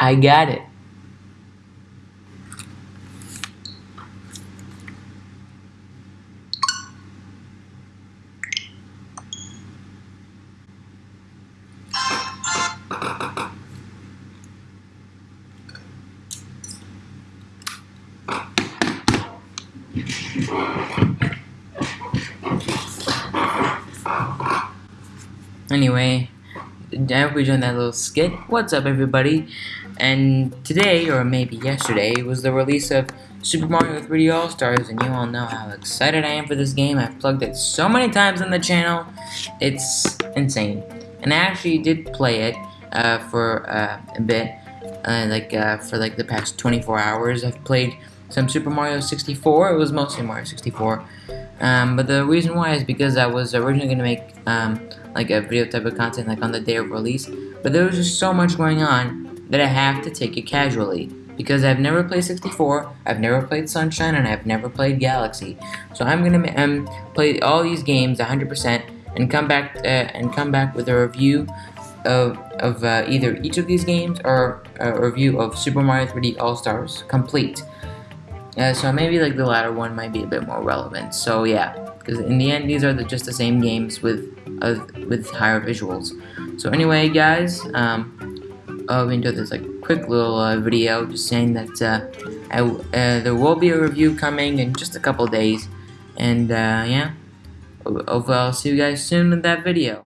I got it. Anyway, I hope you enjoyed that little skit. What's up, everybody? And today, or maybe yesterday, was the release of Super Mario 3D All Stars, and you all know how excited I am for this game. I've plugged it so many times on the channel, it's insane. And I actually did play it uh, for uh, a bit, uh, like uh, for like the past 24 hours. I've played some Super Mario 64. It was mostly Mario 64. Um, but the reason why is because I was originally going to make um, like a video type of content like on the day of release, but there was just so much going on that I have to take it casually. Because I've never played 64, I've never played Sunshine, and I've never played Galaxy. So I'm gonna um, play all these games 100% and come back uh, and come back with a review of, of uh, either each of these games or a review of Super Mario 3D All Stars complete. Uh, so maybe like the latter one might be a bit more relevant. So yeah, because in the end these are the, just the same games with uh, with higher visuals. So anyway, guys, um, I hope you enjoyed this like quick little uh, video, just saying that uh, I, uh, there will be a review coming in just a couple days, and yeah, Hopefully I'll see you guys soon in that video.